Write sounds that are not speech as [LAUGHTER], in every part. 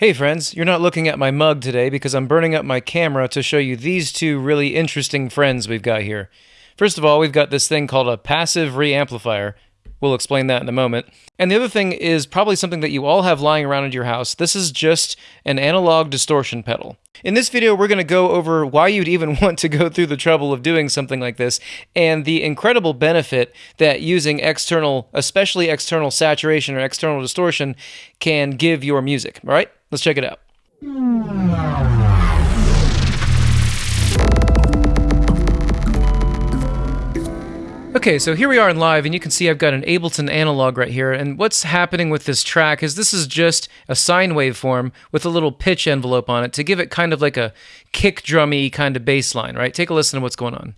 Hey friends, you're not looking at my mug today because I'm burning up my camera to show you these two really interesting friends we've got here. First of all, we've got this thing called a passive reamplifier. We'll explain that in a moment. And the other thing is probably something that you all have lying around in your house. This is just an analog distortion pedal. In this video, we're going to go over why you'd even [LAUGHS] want to go through the trouble of doing something like this and the incredible benefit that using external, especially external saturation or external distortion, can give your music. All right, let's check it out. Okay, so here we are in live, and you can see I've got an Ableton analog right here, and what's happening with this track is this is just a sine waveform with a little pitch envelope on it to give it kind of like a kick drummy kind of bass line, right? Take a listen to what's going on.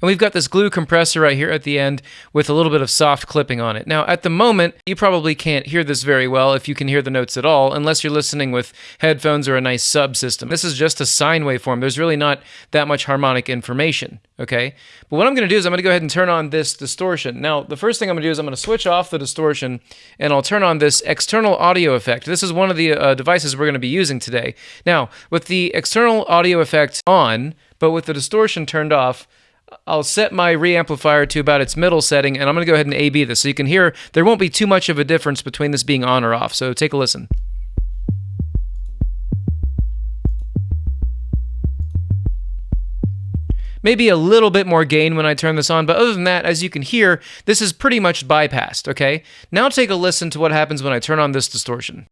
And we've got this glue compressor right here at the end with a little bit of soft clipping on it. Now, at the moment, you probably can't hear this very well if you can hear the notes at all, unless you're listening with headphones or a nice subsystem. This is just a sine waveform. There's really not that much harmonic information, okay? But what I'm going to do is I'm going to go ahead and turn on this distortion. Now, the first thing I'm going to do is I'm going to switch off the distortion and I'll turn on this external audio effect. This is one of the uh, devices we're going to be using today. Now, with the external audio effect on, but with the distortion turned off, I'll set my reamplifier to about its middle setting, and I'm going to go ahead and A-B this. So you can hear there won't be too much of a difference between this being on or off. So take a listen. Maybe a little bit more gain when I turn this on, but other than that, as you can hear, this is pretty much bypassed, okay? Now take a listen to what happens when I turn on this distortion.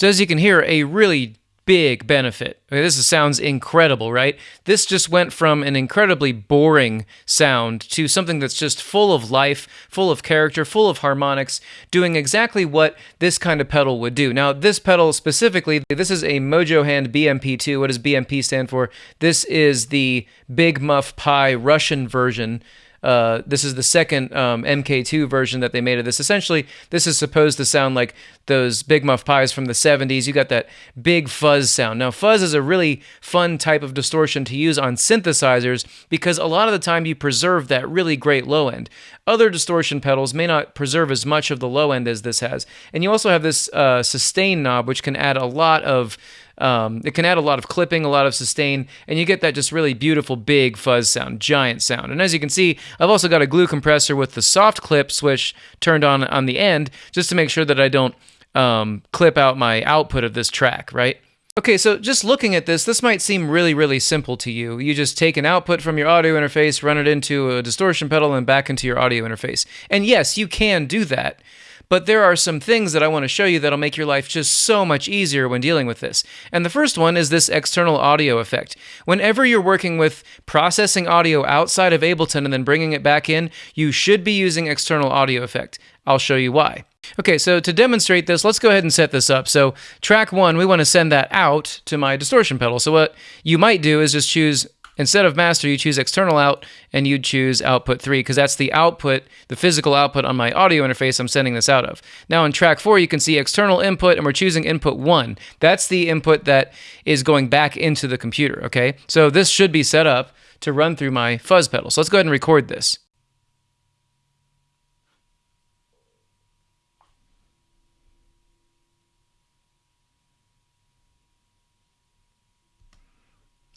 So as you can hear, a really big benefit. Okay, this sounds incredible, right? This just went from an incredibly boring sound to something that's just full of life, full of character, full of harmonics, doing exactly what this kind of pedal would do. Now, this pedal specifically, this is a Mojo Hand BMP2. What does BMP stand for? This is the Big Muff Pi Russian version uh, this is the second um, MK2 version that they made of this. Essentially, this is supposed to sound like those Big Muff Pis from the 70s. You got that big fuzz sound. Now, fuzz is a really fun type of distortion to use on synthesizers because a lot of the time you preserve that really great low end. Other distortion pedals may not preserve as much of the low end as this has. And you also have this uh, sustain knob, which can add a lot of um, it can add a lot of clipping, a lot of sustain, and you get that just really beautiful big fuzz sound, giant sound. And as you can see, I've also got a glue compressor with the soft clip switch turned on on the end just to make sure that I don't um, clip out my output of this track, right? Okay, so just looking at this, this might seem really, really simple to you. You just take an output from your audio interface, run it into a distortion pedal, and back into your audio interface. And yes, you can do that. But there are some things that I want to show you that'll make your life just so much easier when dealing with this. And the first one is this external audio effect. Whenever you're working with processing audio outside of Ableton and then bringing it back in, you should be using external audio effect. I'll show you why. Okay, so to demonstrate this, let's go ahead and set this up. So track one, we want to send that out to my distortion pedal. So what you might do is just choose Instead of master, you choose external out and you'd choose output 3 because that's the output, the physical output on my audio interface I'm sending this out of. Now in track 4, you can see external input and we're choosing input 1. That's the input that is going back into the computer, okay? So this should be set up to run through my fuzz pedal. So let's go ahead and record this.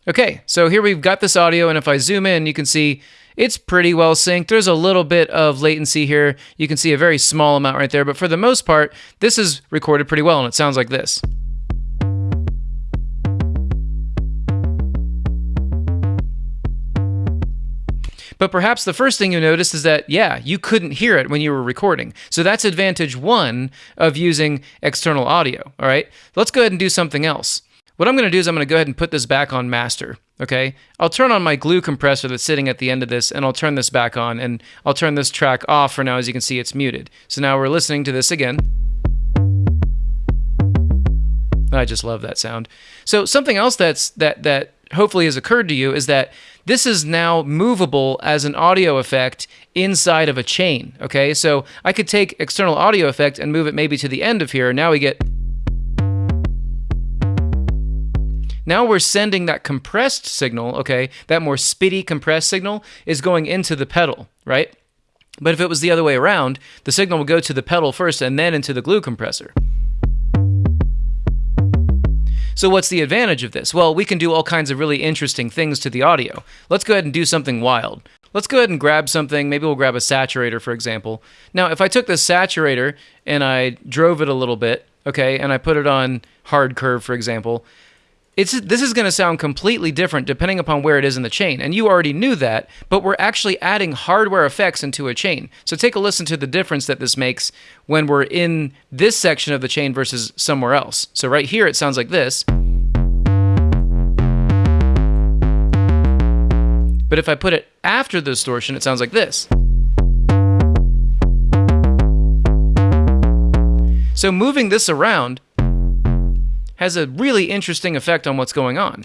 Okay, so here we've got this audio, and if I zoom in, you can see it's pretty well synced. There's a little bit of latency here. You can see a very small amount right there, but for the most part, this is recorded pretty well, and it sounds like this. But perhaps the first thing you notice is that, yeah, you couldn't hear it when you were recording. So that's advantage one of using external audio, all right? Let's go ahead and do something else. What I'm going to do is I'm going to go ahead and put this back on master, okay? I'll turn on my glue compressor that's sitting at the end of this, and I'll turn this back on, and I'll turn this track off for now. As you can see, it's muted. So now we're listening to this again. I just love that sound. So something else that's that that hopefully has occurred to you is that this is now movable as an audio effect inside of a chain. Okay, so I could take external audio effect and move it maybe to the end of here. Now we get. Now we're sending that compressed signal, okay, that more spitty compressed signal is going into the pedal, right? But if it was the other way around, the signal would go to the pedal first and then into the glue compressor. So what's the advantage of this? Well, we can do all kinds of really interesting things to the audio. Let's go ahead and do something wild. Let's go ahead and grab something. Maybe we'll grab a saturator, for example. Now, if I took this saturator and I drove it a little bit, okay, and I put it on hard curve, for example, it's this is going to sound completely different depending upon where it is in the chain and you already knew that but we're actually adding hardware effects into a chain. So take a listen to the difference that this makes when we're in this section of the chain versus somewhere else. So right here it sounds like this. But if i put it after the distortion it sounds like this. So moving this around has a really interesting effect on what's going on.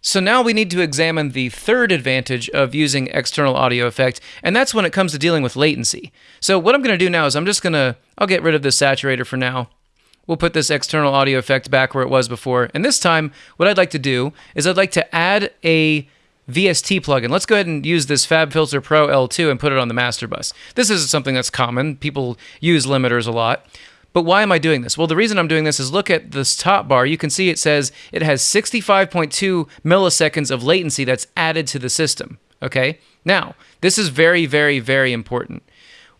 So now we need to examine the third advantage of using external audio effect, and that's when it comes to dealing with latency. So what I'm going to do now is I'm just going to, I'll get rid of this saturator for now. We'll put this external audio effect back where it was before. And this time, what I'd like to do is I'd like to add a VST plugin. Let's go ahead and use this FabFilter Pro L2 and put it on the master bus. This is something that's common. People use limiters a lot. But why am I doing this? Well, the reason I'm doing this is look at this top bar. You can see it says it has 65.2 milliseconds of latency that's added to the system. Okay? Now, this is very, very, very important.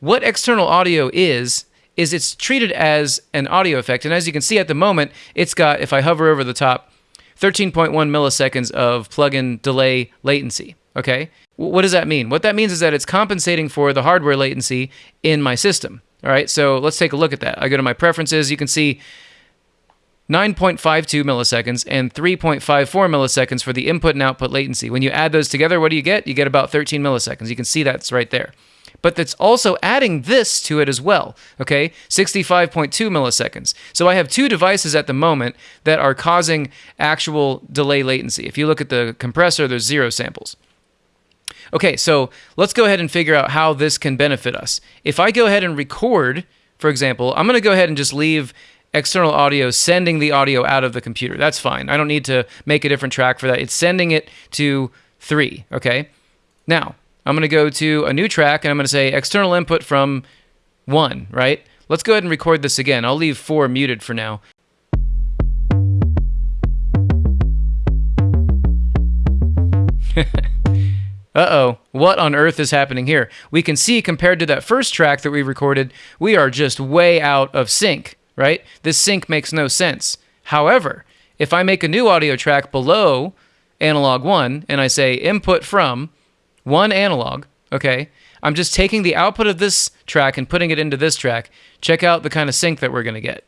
What external audio is, is it's treated as an audio effect. And as you can see at the moment, it's got, if I hover over the top, 13.1 milliseconds of plugin delay latency. Okay? What does that mean? What that means is that it's compensating for the hardware latency in my system. All right, so let's take a look at that. I go to my preferences. You can see 9.52 milliseconds and 3.54 milliseconds for the input and output latency. When you add those together, what do you get? You get about 13 milliseconds. You can see that's right there but that's also adding this to it as well, okay? 65.2 milliseconds. So I have two devices at the moment that are causing actual delay latency. If you look at the compressor, there's zero samples. Okay, so let's go ahead and figure out how this can benefit us. If I go ahead and record, for example, I'm going to go ahead and just leave external audio sending the audio out of the computer. That's fine. I don't need to make a different track for that. It's sending it to 3, okay? Now, I'm going to go to a new track and I'm going to say external input from 1, right? Let's go ahead and record this again. I'll leave 4 muted for now. [LAUGHS] Uh-oh, what on earth is happening here? We can see compared to that first track that we recorded, we are just way out of sync, right? This sync makes no sense. However, if I make a new audio track below analog 1 and I say input from, one analog, okay? I'm just taking the output of this track and putting it into this track. Check out the kind of sync that we're going to get.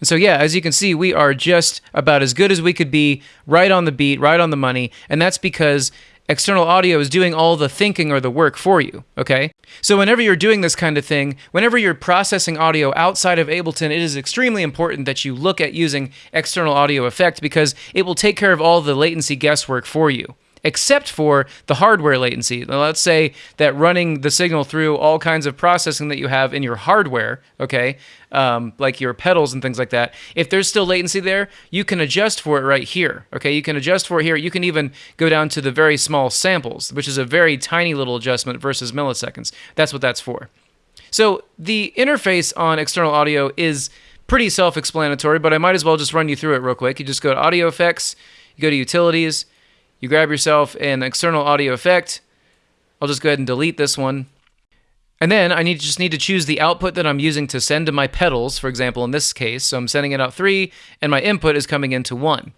And so, yeah, as you can see, we are just about as good as we could be, right on the beat, right on the money. And that's because external audio is doing all the thinking or the work for you, okay? So whenever you're doing this kind of thing, whenever you're processing audio outside of Ableton, it is extremely important that you look at using external audio effect because it will take care of all the latency guesswork for you except for the hardware latency. Now, let's say that running the signal through all kinds of processing that you have in your hardware, okay, um, like your pedals and things like that, if there's still latency there, you can adjust for it right here, okay? You can adjust for it here. You can even go down to the very small samples, which is a very tiny little adjustment versus milliseconds. That's what that's for. So the interface on external audio is pretty self-explanatory, but I might as well just run you through it real quick. You just go to Audio Effects, you go to Utilities, you grab yourself an external audio effect. I'll just go ahead and delete this one. And then I need just need to choose the output that I'm using to send to my pedals, for example, in this case. So I'm sending it out three, and my input is coming into one.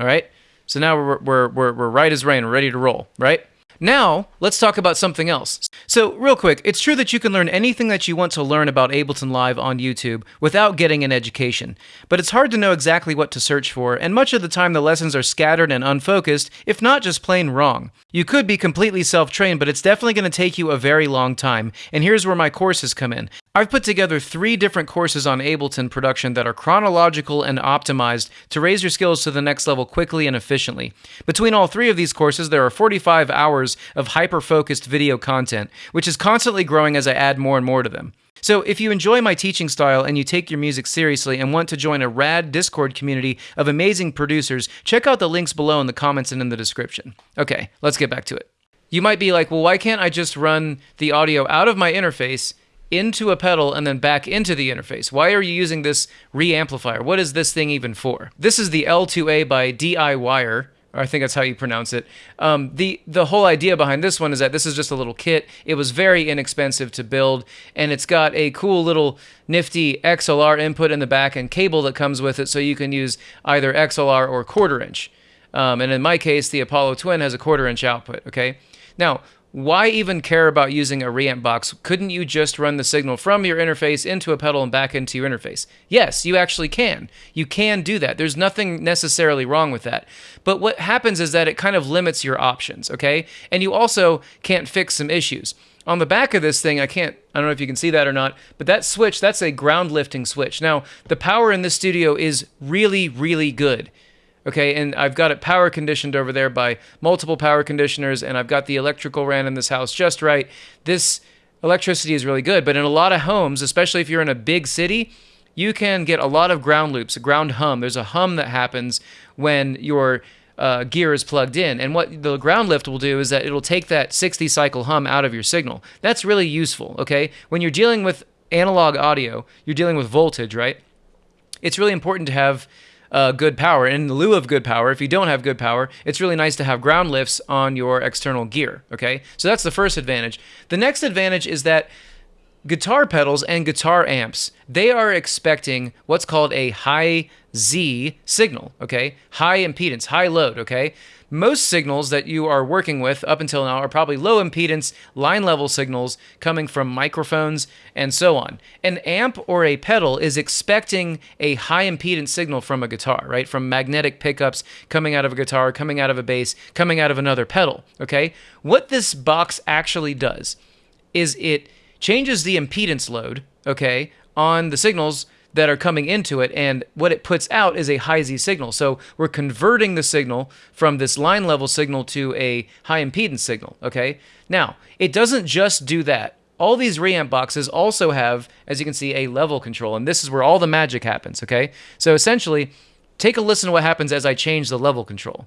All right? So now we're, we're, we're, we're right as rain, we're ready to roll, right? Now, let's talk about something else. So, real quick, it's true that you can learn anything that you want to learn about Ableton Live on YouTube without getting an education. But it's hard to know exactly what to search for, and much of the time the lessons are scattered and unfocused, if not just plain wrong. You could be completely self trained, but it's definitely going to take you a very long time. And here's where my courses come in. I've put together three different courses on Ableton production that are chronological and optimized to raise your skills to the next level quickly and efficiently. Between all three of these courses, there are 45 hours of hyper focused video content, which is constantly growing as I add more and more to them. So, if you enjoy my teaching style and you take your music seriously and want to join a rad Discord community of amazing producers, check out the links below in the comments and in the description. Okay, let's get back to it. You might be like, well, why can't I just run the audio out of my interface into a pedal and then back into the interface. Why are you using this reamplifier? What is this thing even for? This is the L2A by DIYer. I think that's how you pronounce it. Um, the the whole idea behind this one is that this is just a little kit. It was very inexpensive to build, and it's got a cool little nifty XLR input in the back and cable that comes with it, so you can use either XLR or quarter inch. Um, and in my case, the Apollo Twin has a quarter inch output. Okay. Now, why even care about using a reamp box? Couldn't you just run the signal from your interface into a pedal and back into your interface? Yes, you actually can. You can do that. There's nothing necessarily wrong with that. But what happens is that it kind of limits your options, okay? And you also can't fix some issues. On the back of this thing, I can't, I don't know if you can see that or not, but that switch, that's a ground lifting switch. Now, the power in this studio is really, really good. Okay, and I've got it power conditioned over there by multiple power conditioners, and I've got the electrical ran in this house just right. This electricity is really good, but in a lot of homes, especially if you're in a big city, you can get a lot of ground loops, a ground hum. There's a hum that happens when your uh, gear is plugged in. And what the ground lift will do is that it'll take that 60 cycle hum out of your signal. That's really useful, okay? When you're dealing with analog audio, you're dealing with voltage, right? It's really important to have uh, good power. In lieu of good power, if you don't have good power, it's really nice to have ground lifts on your external gear. Okay, so that's the first advantage. The next advantage is that guitar pedals and guitar amps they are expecting what's called a high Z signal. Okay, high impedance, high load. Okay, most signals that you are working with up until now are probably low impedance, line level signals coming from microphones and so on. An amp or a pedal is expecting a high impedance signal from a guitar, right? From magnetic pickups coming out of a guitar, coming out of a bass, coming out of another pedal, okay? What this box actually does is it changes the impedance load, okay, on the signals that are coming into it, and what it puts out is a high Z signal. So we're converting the signal from this line level signal to a high impedance signal. Okay. Now, it doesn't just do that. All these reamp boxes also have, as you can see, a level control, and this is where all the magic happens. Okay. So essentially, take a listen to what happens as I change the level control.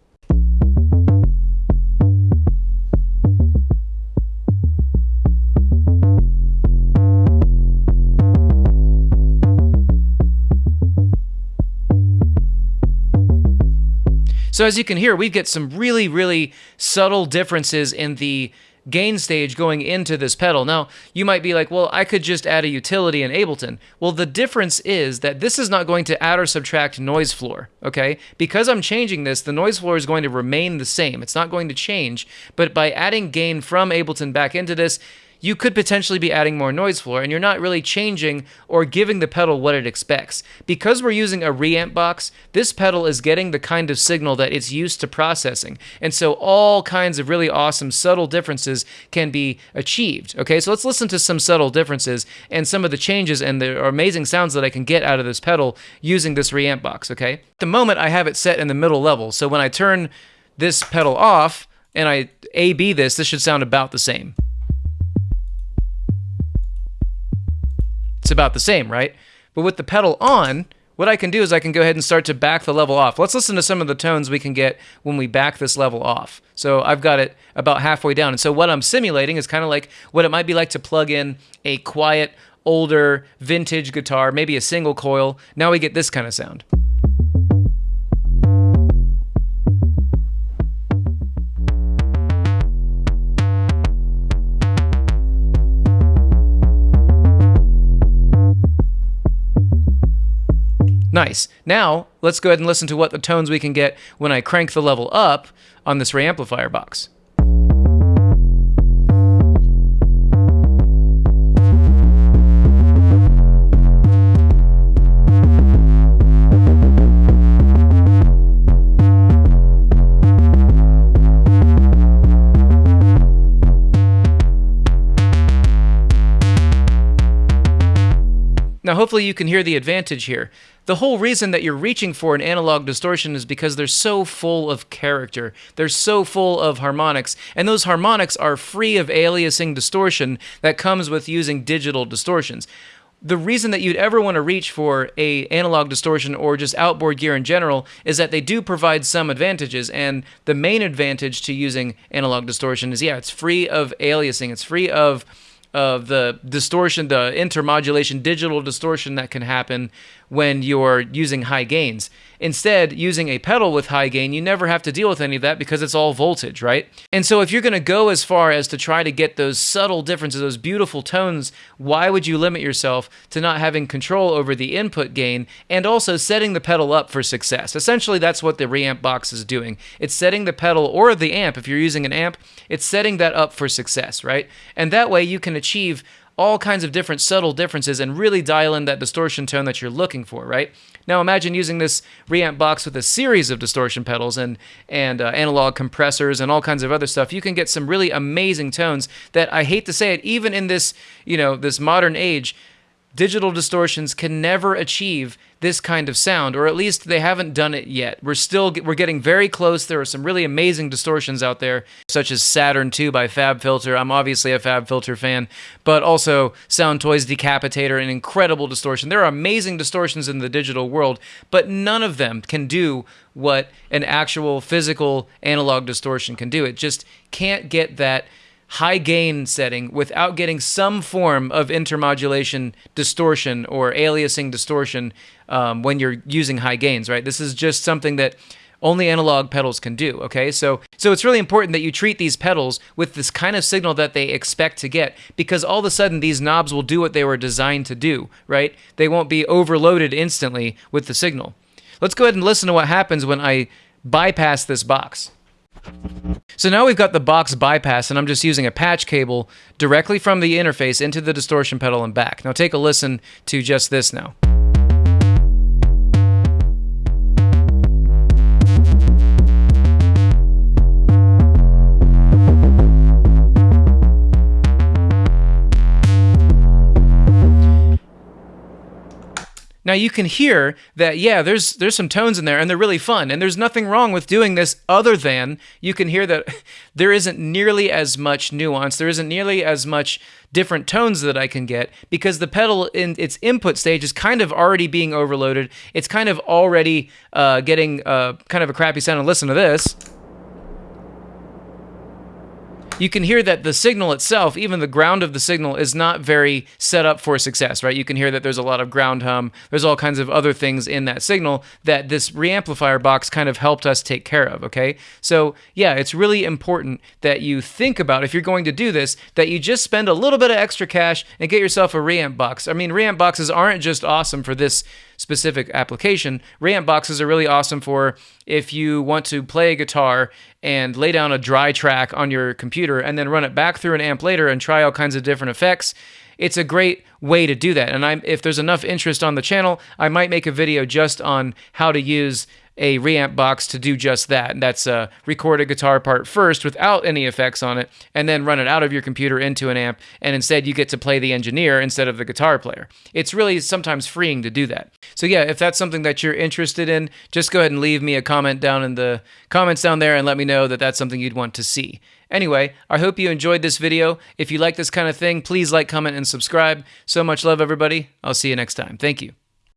So as you can hear, we get some really, really subtle differences in the gain stage going into this pedal. Now, you might be like, well, I could just add a utility in Ableton. Well, the difference is that this is not going to add or subtract noise floor, okay? Because I'm changing this, the noise floor is going to remain the same. It's not going to change, but by adding gain from Ableton back into this, you could potentially be adding more noise floor and you're not really changing or giving the pedal what it expects. Because we're using a reamp box, this pedal is getting the kind of signal that it's used to processing. And so all kinds of really awesome subtle differences can be achieved. Okay, so let's listen to some subtle differences and some of the changes and the amazing sounds that I can get out of this pedal using this reamp box. Okay, at the moment I have it set in the middle level. So when I turn this pedal off and I A-B this, this should sound about the same. It's about the same, right? But with the pedal on, what I can do is I can go ahead and start to back the level off. Let's listen to some of the tones we can get when we back this level off. So I've got it about halfway down. And so what I'm simulating is kind of like what it might be like to plug in a quiet, older, vintage guitar, maybe a single coil. Now we get this kind of sound. Nice. Now, let's go ahead and listen to what the tones we can get when I crank the level up on this reamplifier box. Now, hopefully you can hear the advantage here. The whole reason that you're reaching for an analog distortion is because they're so full of character. They're so full of harmonics, and those harmonics are free of aliasing distortion that comes with using digital distortions. The reason that you'd ever want to reach for a analog distortion or just outboard gear in general is that they do provide some advantages. And the main advantage to using analog distortion is yeah it's free of aliasing. It's free of of the distortion the intermodulation digital distortion that can happen when you're using high gains. Instead, using a pedal with high gain, you never have to deal with any of that because it's all voltage, right? And so if you're going to go as far as to try to get those subtle differences, those beautiful tones, why would you limit yourself to not having control over the input gain and also setting the pedal up for success? Essentially, that's what the reamp box is doing. It's setting the pedal or the amp, if you're using an amp, it's setting that up for success, right? And that way you can achieve all kinds of different subtle differences and really dial in that distortion tone that you're looking for, right? Now imagine using this reamp box with a series of distortion pedals and and uh, analog compressors and all kinds of other stuff. You can get some really amazing tones that I hate to say it, even in this you know this modern age, digital distortions can never achieve this kind of sound or at least they haven't done it yet. We're still we're getting very close. There are some really amazing distortions out there such as Saturn 2 by FabFilter. I'm obviously a FabFilter fan but also sound toys Decapitator an incredible distortion. There are amazing distortions in the digital world but none of them can do what an actual physical analog distortion can do. It just can't get that high gain setting without getting some form of intermodulation distortion or aliasing distortion um, when you're using high gains, right? This is just something that only analog pedals can do okay? So so it's really important that you treat these pedals with this kind of signal that they expect to get because all of a sudden these knobs will do what they were designed to do right? They won't be overloaded instantly with the signal. Let's go ahead and listen to what happens when i bypass this box so now we've got the box bypass, and I'm just using a patch cable directly from the interface into the distortion pedal and back. Now take a listen to just this now. Now you can hear that yeah, there's there's some tones in there and they're really fun and there's nothing wrong with doing this other than you can hear that [LAUGHS] there isn't nearly as much nuance, there isn't nearly as much different tones that I can get because the pedal in its input stage is kind of already being overloaded. It's kind of already uh, getting uh, kind of a crappy sound. And listen to this you can hear that the signal itself, even the ground of the signal, is not very set up for success, right? You can hear that there's a lot of ground hum. There's all kinds of other things in that signal that this reamplifier box kind of helped us take care of, okay? So, yeah, it's really important that you think about, if you're going to do this, that you just spend a little bit of extra cash and get yourself a reamp box. I mean, reamp boxes aren't just awesome for this specific application. Reamp boxes are really awesome for if you want to play a guitar and lay down a dry track on your computer and then run it back through an amp later and try all kinds of different effects. It's a great way to do that. And I'm, if there's enough interest on the channel, I might make a video just on how to use a reamp box to do just that. And that's uh, record a guitar part first without any effects on it, and then run it out of your computer into an amp, and instead you get to play the engineer instead of the guitar player. It's really sometimes freeing to do that. So yeah, if that's something that you're interested in, just go ahead and leave me a comment down in the comments down there and let me know that that's something you'd want to see. Anyway, I hope you enjoyed this video. If you like this kind of thing, please like, comment, and subscribe. So much love, everybody. I'll see you next time. Thank you.